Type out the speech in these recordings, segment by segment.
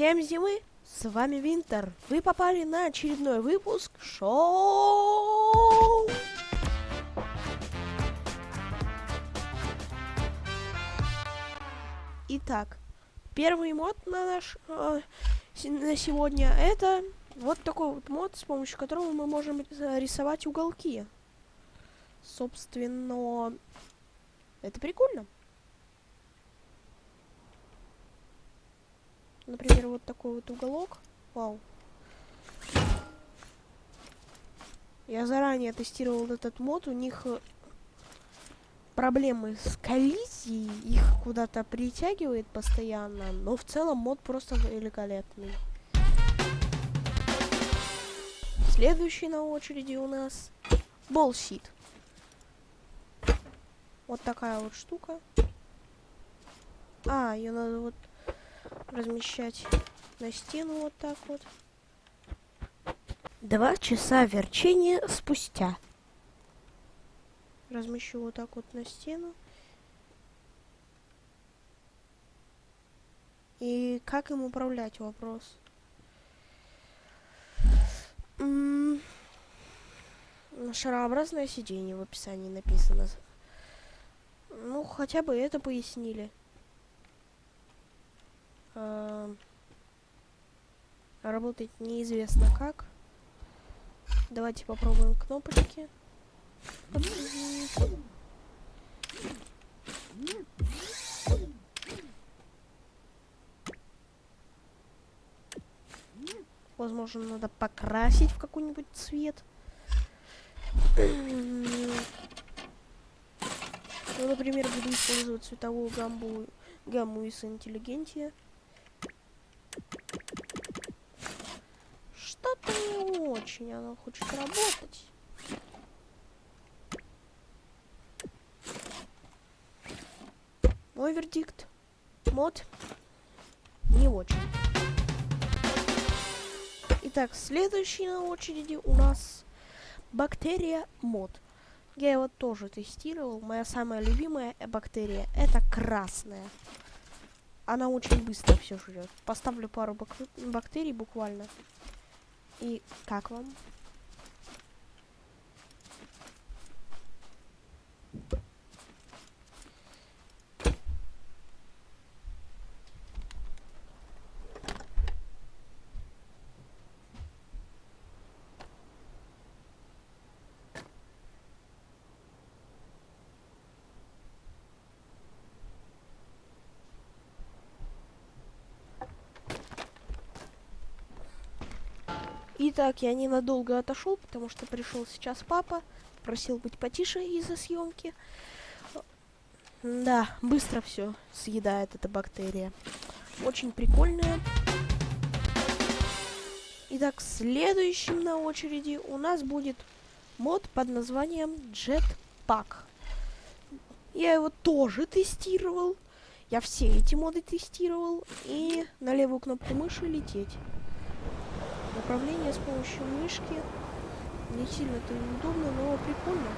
Всем зимы! С вами Винтер. Вы попали на очередной выпуск шоу. Итак, первый мод на наш э, на сегодня это вот такой вот мод, с помощью которого мы можем рисовать уголки. Собственно, это прикольно. Например, вот такой вот уголок. Вау. Я заранее тестировал этот мод. У них э, проблемы с коллизией. Их куда-то притягивает постоянно. Но в целом мод просто великолепный. Следующий на очереди у нас болсит. Вот такая вот штука. А, ее надо вот размещать на стену вот так вот. Два часа верчения спустя. Размещу вот так вот на стену. И как им управлять вопрос? Шарообразное сиденье в описании написано. Ну, хотя бы это пояснили. Э, работает неизвестно как. Давайте попробуем кнопочки. Возможно, надо покрасить в какой-нибудь цвет. Ну, например, буду использовать цветовую гамму, гамму из интеллигентия. Что-то не очень оно хочет работать. Мой вердикт. Мод. Не очень. Итак, следующий на очереди у нас бактерия мод. Я его тоже тестировал. Моя самая любимая бактерия это красная она очень быстро все жрет. Поставлю пару бак бактерий буквально. И как вам? Итак, я ненадолго отошел, потому что пришел сейчас папа, просил быть потише из-за съемки. Да, быстро все съедает эта бактерия. Очень прикольная. Итак, следующим на очереди у нас будет мод под названием Jetpack. Я его тоже тестировал. Я все эти моды тестировал. И на левую кнопку мыши лететь. Управление с помощью мышки не сильно-то удобно, но прикольно.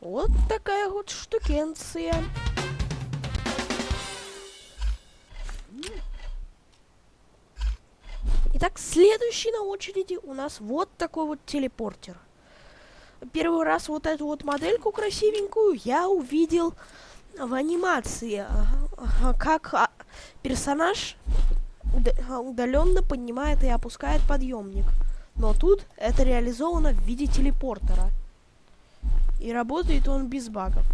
Вот такая вот штукенция. Итак, следующий на очереди у нас вот такой вот телепортер. Первый раз вот эту вот модельку красивенькую я увидел в анимации, как а, персонаж удаленно поднимает и опускает подъемник. Но тут это реализовано в виде телепортера. И работает он без багов.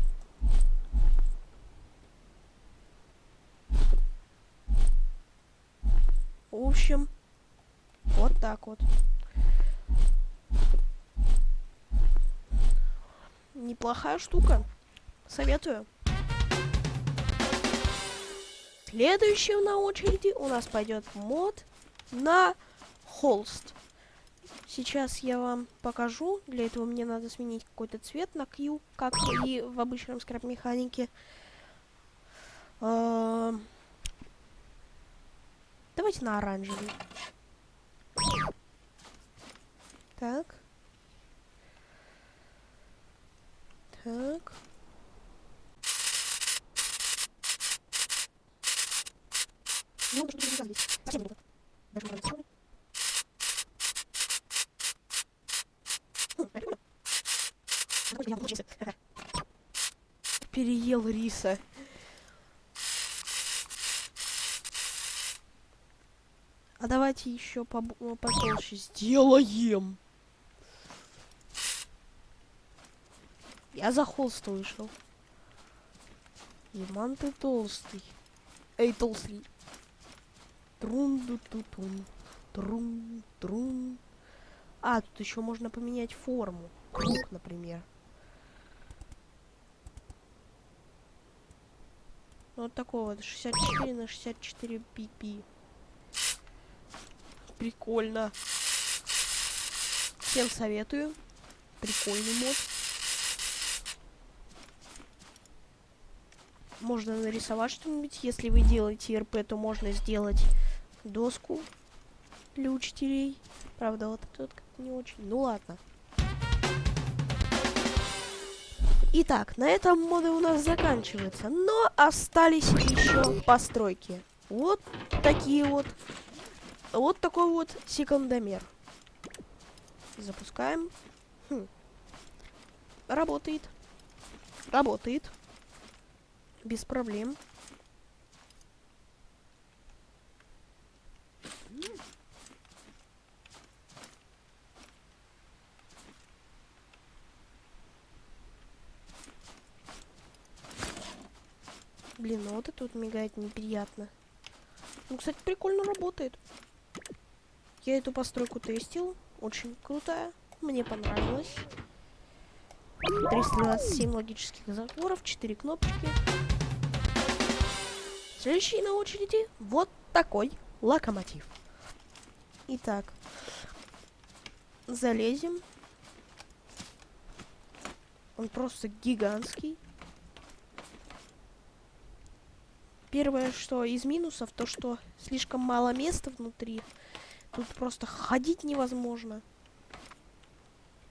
В общем, вот так вот. Неплохая штука. Советую. Следующим на очереди у нас пойдет мод на холст. Сейчас я вам покажу. Для этого мне надо сменить какой-то цвет на Q, как и в обычном скраб-механике. Давайте на оранжевый. Так. Так. Ну, что-то не здесь. Совсем не Даже можно. Переел риса. Давайте еще потолще сделаем. Я за холст вышел. Иман ты толстый. Эй, толстый. трун ду ту тун Трун, трун. А, тут еще можно поменять форму. Круг, например. Вот такой вот 64 на 64 пипи. Прикольно. Всем советую. Прикольный мод. можно нарисовать что-нибудь. Если вы делаете РП, то можно сделать доску для учителей. Правда, вот тут как-то не очень. Ну ладно. Итак, на этом моды у нас заканчиваются. Но остались еще постройки. Вот такие вот. Вот такой вот секундомер. Запускаем. Хм. Работает. Работает без проблем. Блин, ну вот это вот мигает неприятно. Ну, кстати, прикольно работает. Я эту постройку тестил. Очень крутая. Мне понравилось. 327 логических затворов, 4 кнопочки. Следующий на очереди вот такой локомотив. Итак, залезем. Он просто гигантский. Первое, что из минусов, то что слишком мало места внутри. Тут просто ходить невозможно.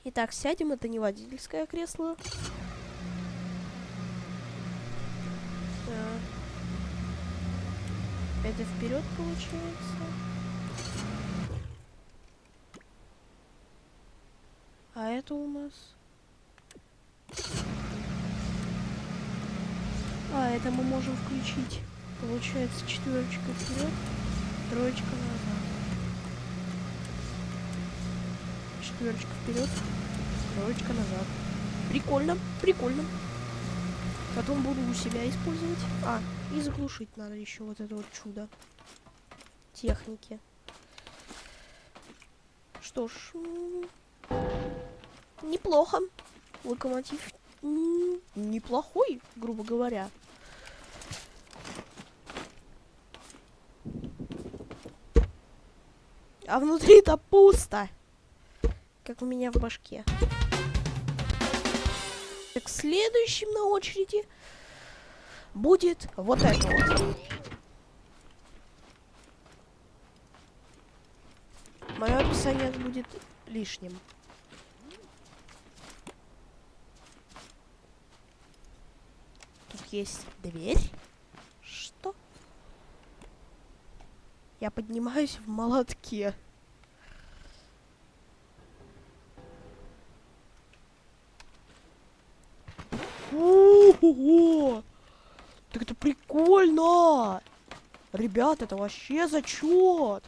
Итак, сядем, это не водительское кресло. Это вперед получается. А это у нас... А, это мы можем включить. Получается четверочка вперед, троечка назад. Четверочка вперед, троечка назад. Прикольно, прикольно. Потом буду у себя использовать. А, и заглушить надо еще вот это вот чудо. Техники. Что ж, неплохо. Локомотив неплохой, грубо говоря. А внутри-то пусто. Как у меня в башке. Так, следующим на очереди будет вот это вот. Мое описание будет лишним. Тут есть дверь. Что? Я поднимаюсь в молотке. Ого! Так это прикольно! Ребят, это вообще зачет!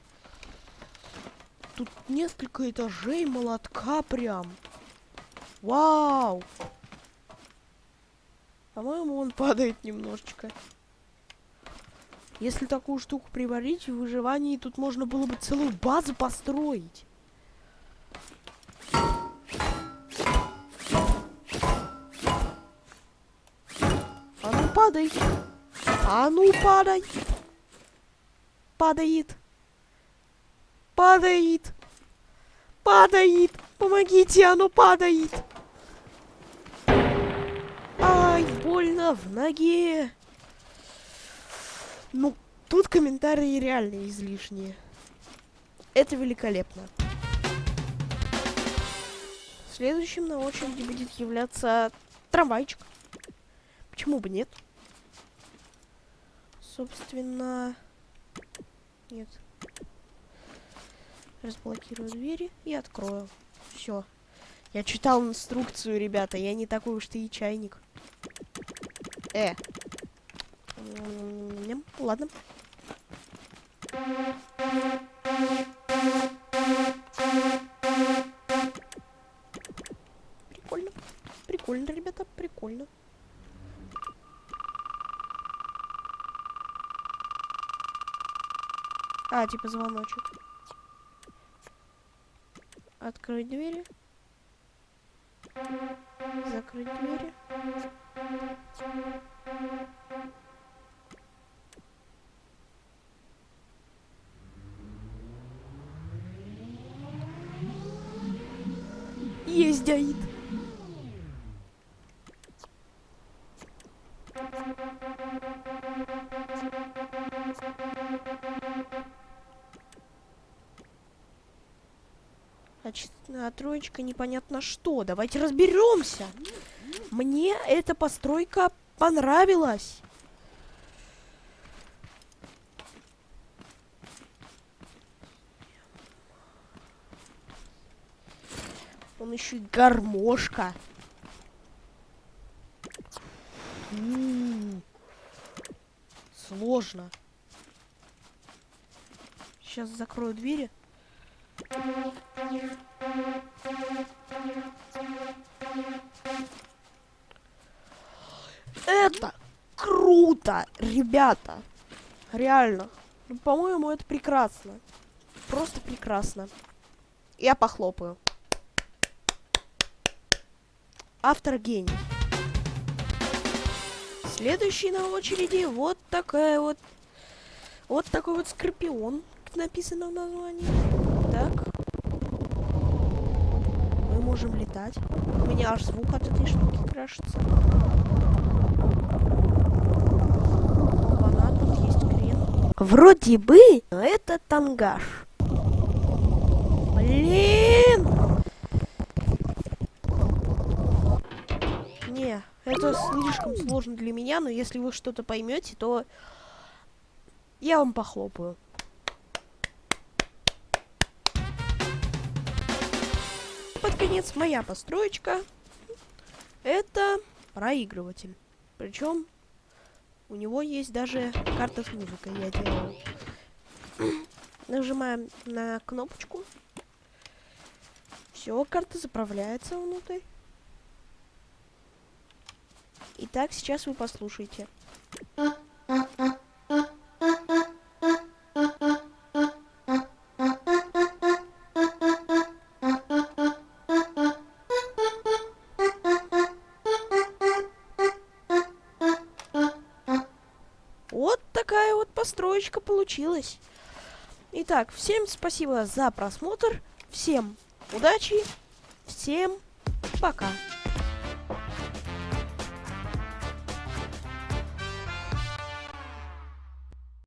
Тут несколько этажей молотка прям. Вау! По-моему, он падает немножечко. Если такую штуку приварить в выживании, тут можно было бы целую базу построить. Падай. А ну, падай. Падает. Падает. Падает. Помогите, оно падает. Ай, больно в ноге. Ну, тут комментарии реально излишние. Это великолепно. Следующим на очереди будет являться трамвайчик. Почему бы нет? Собственно... Нет. Разблокирую двери и открою. Все. Я читал инструкцию, ребята. Я не такой уж ты и чайник. Э. Ладно. Прикольно. А, типа звоночек. Открыть двери. Закрыть двери. Есть Аид. А троечка непонятно что. Давайте разберемся. Мне эта постройка понравилась. Он еще и гармошка. М -м -м. Сложно. Сейчас закрою двери. Это круто, ребята. Реально. Ну, По-моему, это прекрасно. Просто прекрасно. Я похлопаю. Автор гений. Следующий на очереди вот такая вот... Вот такой вот скорпион, написано в названии. Так. Можем летать. У меня аж звук от этой штуки крашится. Опа-на, тут есть крен. Вроде бы, но это тангаж. Блин! Не, это слишком сложно для меня, но если вы что-то поймете, то я вам похлопаю. Под конец моя построечка. Это проигрыватель. Причем у него есть даже карта с музыкой, я делаю. Нажимаем на кнопочку. Все, карта заправляется внутрь. Итак, сейчас вы послушайте. Построечка получилась. Итак, всем спасибо за просмотр. Всем удачи. Всем пока.